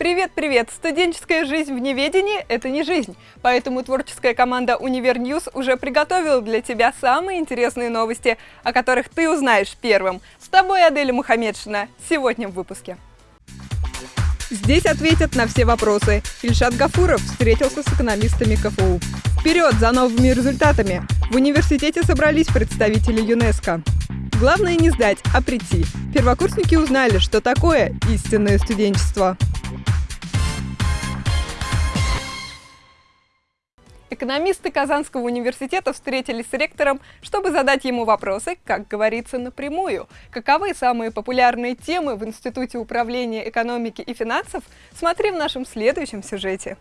Привет-привет! Студенческая жизнь в неведении – это не жизнь. Поэтому творческая команда «Univer News» уже приготовила для тебя самые интересные новости, о которых ты узнаешь первым. С тобой Аделя Мухаммедшина. Сегодня в выпуске. Здесь ответят на все вопросы. Ильшат Гафуров встретился с экономистами КФУ. Вперед за новыми результатами! В университете собрались представители ЮНЕСКО. Главное не сдать, а прийти. Первокурсники узнали, что такое истинное студенчество. Экономисты Казанского университета встретились с ректором, чтобы задать ему вопросы, как говорится, напрямую. Каковы самые популярные темы в Институте управления экономики и финансов, смотри в нашем следующем сюжете.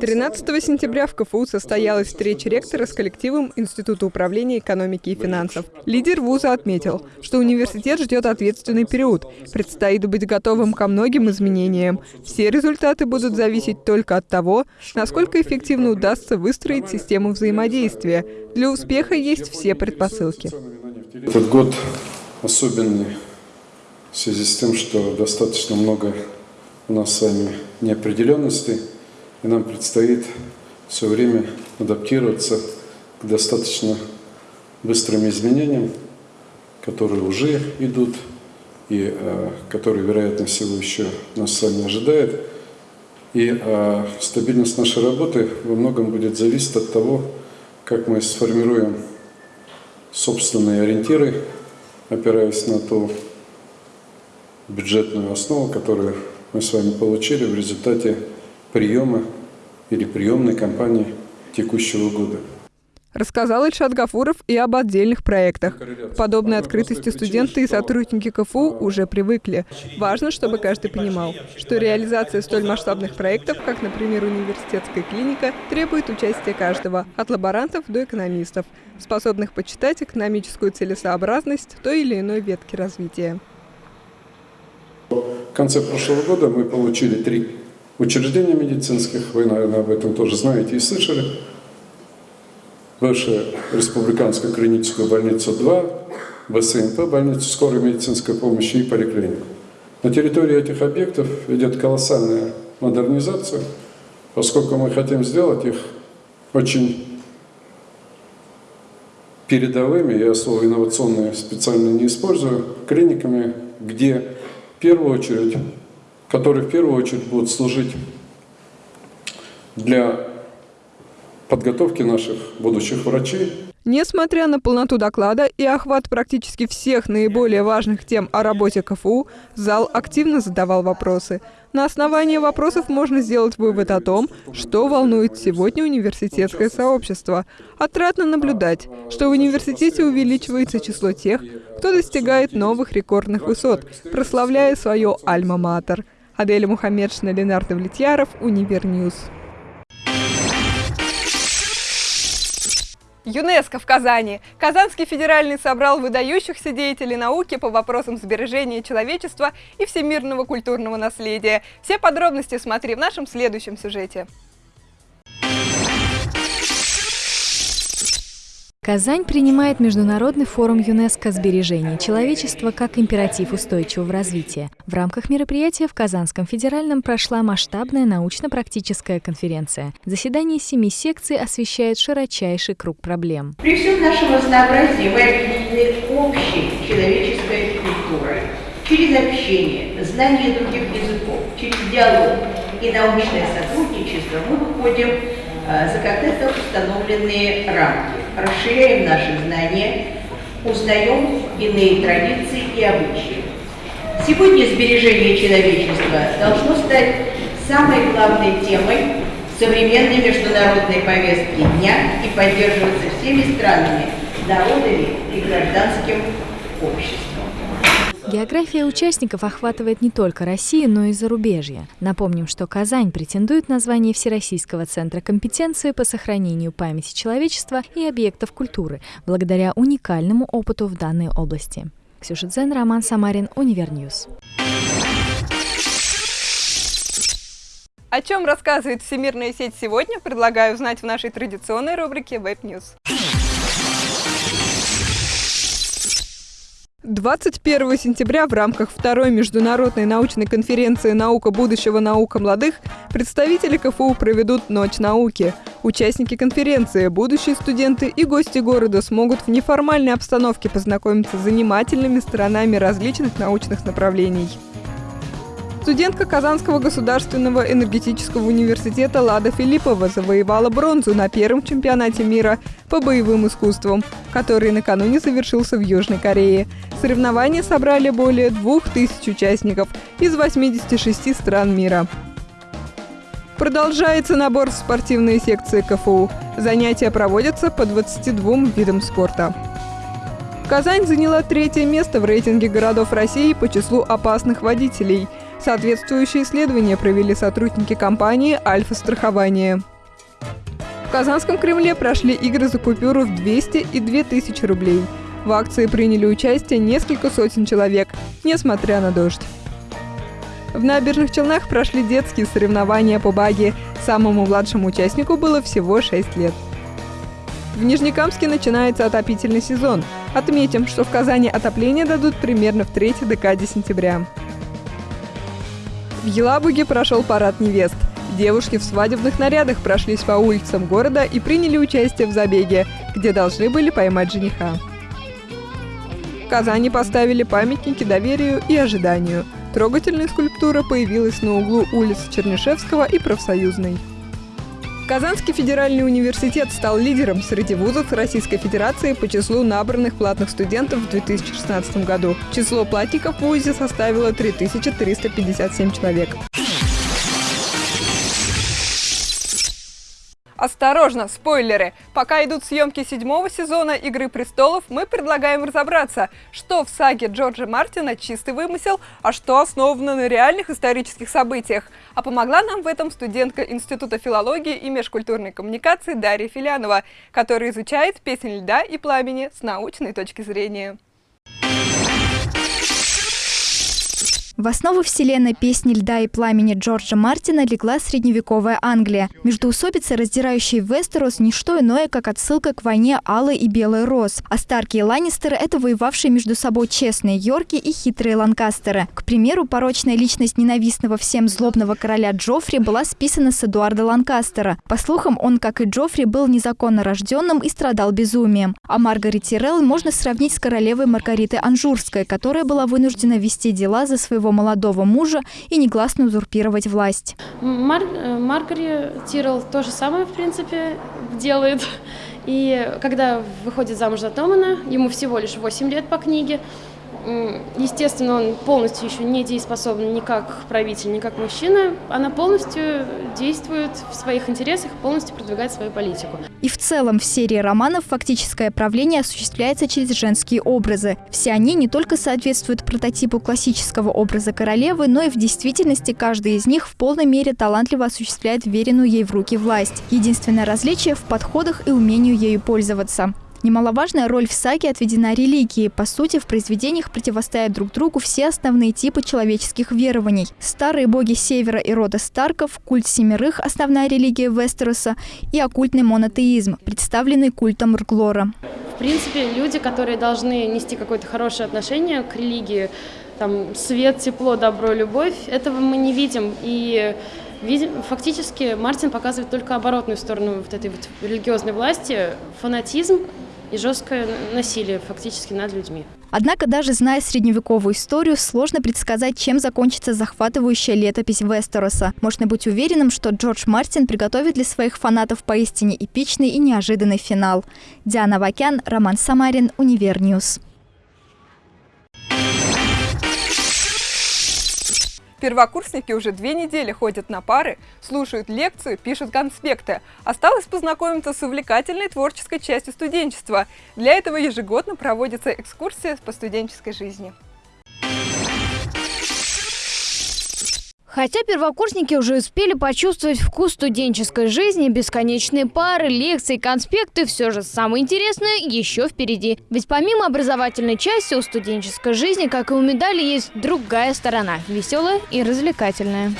13 сентября в КФУ состоялась встреча ректора с коллективом Института управления экономики и финансов. Лидер вуза отметил, что университет ждет ответственный период. Предстоит быть готовым ко многим изменениям. Все результаты будут зависеть только от того, насколько эффективно удастся выстроить систему взаимодействия. Для успеха есть все предпосылки. Этот год особенный в связи с тем, что достаточно много у нас с вами неопределенностей и нам предстоит все время адаптироваться к достаточно быстрым изменениям, которые уже идут и э, которые, вероятно всего, еще нас с вами ожидает. И э, стабильность нашей работы во многом будет зависеть от того, как мы сформируем собственные ориентиры, опираясь на ту бюджетную основу, которую мы с вами получили в результате приема или приемной кампании текущего года. Рассказал Ильшат Гафуров и об отдельных проектах. К подобной открытости студенты и сотрудники КФУ уже привыкли. Важно, чтобы каждый понимал, что реализация столь масштабных проектов, как, например, университетская клиника, требует участия каждого, от лаборантов до экономистов, способных почитать экономическую целесообразность той или иной ветки развития. В конце прошлого года мы получили три учреждений медицинских, вы, наверное, об этом тоже знаете и слышали. Бывшая республиканская клиническая больница 2, ВСНП, больница скорой медицинской помощи и поликлинику. На территории этих объектов идет колоссальная модернизация, поскольку мы хотим сделать их очень передовыми, я слово инновационное специально не использую, клиниками, где в первую очередь которые в первую очередь будут служить для подготовки наших будущих врачей. Несмотря на полноту доклада и охват практически всех наиболее важных тем о работе КФУ, зал активно задавал вопросы. На основании вопросов можно сделать вывод о том, что волнует сегодня университетское сообщество. Отрадно наблюдать, что в университете увеличивается число тех, кто достигает новых рекордных высот, прославляя свое альма-матер – Аделя Мухаммедшина, Ленар Давлетьяров, Univer News. ЮНЕСКО в Казани. Казанский федеральный собрал выдающихся деятелей науки по вопросам сбережения человечества и всемирного культурного наследия. Все подробности смотри в нашем следующем сюжете. Казань принимает Международный форум ЮНЕСКО «Сбережение человечества» как императив устойчивого развития. В рамках мероприятия в Казанском федеральном прошла масштабная научно-практическая конференция. Заседание семи секций освещает широчайший круг проблем. При всем нашем разнообразии мы объединены общей человеческой культурой. Через общение, знание других языков, через диалог и научное сотрудничество мы выходим за когда-то установленные рамки, расширяем наши знания, узнаем иные традиции и обычаи. Сегодня сбережение человечества должно стать самой главной темой современной международной повестки дня и поддерживаться всеми странами, народами и гражданским обществом. География участников охватывает не только Россию, но и зарубежье. Напомним, что Казань претендует на звание Всероссийского центра компетенции по сохранению памяти человечества и объектов культуры, благодаря уникальному опыту в данной области. Ксюша Дзен, Роман Самарин, Univer News. О чем рассказывает Всемирная сеть сегодня, предлагаю узнать в нашей традиционной рубрике Web News. 21 сентября в рамках второй международной научной конференции «Наука будущего. Наука молодых» представители КФУ проведут «Ночь науки». Участники конференции, будущие студенты и гости города смогут в неформальной обстановке познакомиться с занимательными сторонами различных научных направлений. Студентка Казанского государственного энергетического университета Лада Филиппова завоевала бронзу на первом чемпионате мира по боевым искусствам, который накануне завершился в Южной Корее. Соревнования собрали более 2000 участников из 86 стран мира. Продолжается набор в спортивные секции КФУ. Занятия проводятся по 22 видам спорта. Казань заняла третье место в рейтинге городов России по числу опасных водителей – Соответствующие исследования провели сотрудники компании «Альфа-страхование». В Казанском Кремле прошли игры за купюру в 200 и 2000 рублей. В акции приняли участие несколько сотен человек, несмотря на дождь. В набережных Челнах прошли детские соревнования по баге. Самому младшему участнику было всего 6 лет. В Нижнекамске начинается отопительный сезон. Отметим, что в Казани отопление дадут примерно в третьей декаде сентября. В Елабуге прошел парад невест. Девушки в свадебных нарядах прошлись по улицам города и приняли участие в забеге, где должны были поймать жениха. В Казани поставили памятники доверию и ожиданию. Трогательная скульптура появилась на углу улиц Чернышевского и Профсоюзной. Казанский федеральный университет стал лидером среди вузов Российской Федерации по числу набранных платных студентов в 2016 году. Число платников в ВУЗе составило 3357 человек. Осторожно, спойлеры! Пока идут съемки седьмого сезона «Игры престолов», мы предлагаем разобраться, что в саге Джорджа Мартина чистый вымысел, а что основано на реальных исторических событиях. А помогла нам в этом студентка Института филологии и межкультурной коммуникации Дарья Филянова, которая изучает песнь льда и пламени с научной точки зрения. В основу вселенной песни «Льда и пламени» Джорджа Мартина легла средневековая Англия. Междоусобица, раздирающая Вестерос, не что иное, как отсылка к войне Алой и Белой Роз. А Старки и Ланнистеры – это воевавшие между собой честные Йорки и хитрые Ланкастеры. К примеру, порочная личность ненавистного всем злобного короля Джоффри была списана с Эдуарда Ланкастера. По слухам, он, как и Джоффри, был незаконно рожденным и страдал безумием. А Маргарет Тирелл можно сравнить с королевой Маргаритой Анжурской, которая была вынуждена вести дела за своего своего молодого мужа и негласно узурпировать власть. Мар э, Маргари Тирл то же самое, в принципе, делает. И когда выходит замуж за Томана, ему всего лишь 8 лет по книге, Естественно, он полностью еще не дееспособен ни как правитель, ни как мужчина. Она полностью действует в своих интересах, полностью продвигает свою политику. И в целом в серии романов фактическое правление осуществляется через женские образы. Все они не только соответствуют прототипу классического образа королевы, но и в действительности каждый из них в полной мере талантливо осуществляет веренную ей в руки власть. Единственное различие в подходах и умению ею пользоваться. Немаловажная роль в саге отведена религии. По сути, в произведениях противостоят друг другу все основные типы человеческих верований. Старые боги Севера и рода Старков, культ Семерых – основная религия Вестероса и оккультный монотеизм, представленный культом Рглора. В принципе, люди, которые должны нести какое-то хорошее отношение к религии, там, свет, тепло, добро, любовь, этого мы не видим. И Фактически Мартин показывает только оборотную сторону вот этой вот религиозной власти, фанатизм и жесткое насилие фактически над людьми. Однако даже зная средневековую историю, сложно предсказать, чем закончится захватывающая летопись Вестероса. Можно быть уверенным, что Джордж Мартин приготовит для своих фанатов поистине эпичный и неожиданный финал. Диана Авакян, Роман Самарин, Univer News. Первокурсники уже две недели ходят на пары, слушают лекцию, пишут конспекты. Осталось познакомиться с увлекательной творческой частью студенчества. Для этого ежегодно проводится экскурсия по студенческой жизни. Хотя первокурсники уже успели почувствовать вкус студенческой жизни, бесконечные пары, лекции, конспекты, все же самое интересное еще впереди. Ведь помимо образовательной части у студенческой жизни, как и у медали, есть другая сторона – веселая и развлекательная.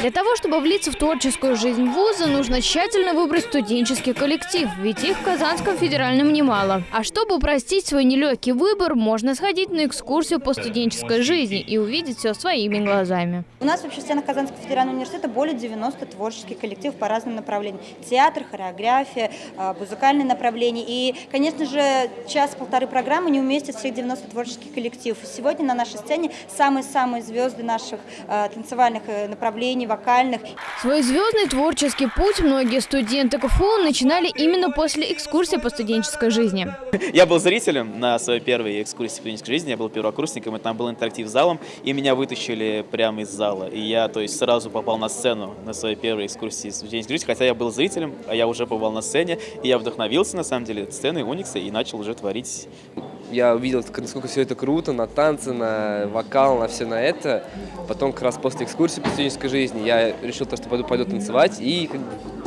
Для того, чтобы влиться в творческую жизнь вуза, нужно тщательно выбрать студенческий коллектив, ведь их в Казанском федеральном немало. А чтобы упростить свой нелегкий выбор, можно сходить на экскурсию по студенческой жизни и увидеть все своими глазами. У нас вообще в стенах Казанского федерального университета более 90 творческих коллективов по разным направлениям. Театр, хореография, э, музыкальные направления. И, конечно же, час-полторы программы не уместят всех 90 творческих коллективов. Сегодня на нашей сцене самые-самые звезды наших э, танцевальных э, направлений, вокальных. Свой звездный творческий путь многие студенты КФУ начинали именно после экскурсии по студенческой жизни. Я был зрителем на своей первой экскурсии по студенческой жизни, я был первокурсником, и там был интерактив с залом, и меня вытащили прямо из зала. И я, то есть, сразу попал на сцену на своей первой экскурсии студенческой жизни, хотя я был зрителем, а я уже побывал на сцене, и я вдохновился, на самом деле, сценой Уникса и начал уже творить я увидел, насколько все это круто, на танцы, на вокал, на все на это. Потом как раз после экскурсии по студенческой жизни я решил, то, что пойду, пойду танцевать. И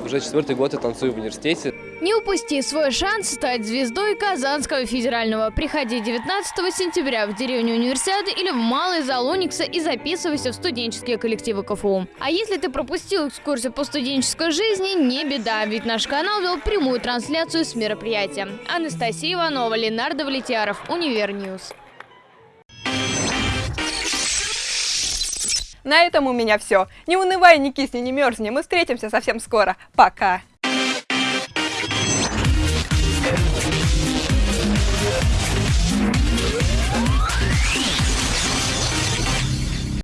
уже четвертый год я танцую в университете. Не упусти свой шанс стать звездой Казанского федерального. Приходи 19 сентября в деревню Универсиады или в Малый зал Уникса и записывайся в студенческие коллективы КФУ. А если ты пропустил экскурсию по студенческой жизни, не беда, ведь наш канал вел прямую трансляцию с мероприятия. Анастасия Иванова, Ленар Давлетьяров, Univer News. На этом у меня все. Не унывай, не кисни, не мерзни. Мы встретимся совсем скоро. Пока.